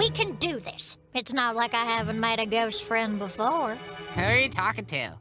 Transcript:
We can do this. It's not like I haven't made a ghost friend before. Who are you talking to?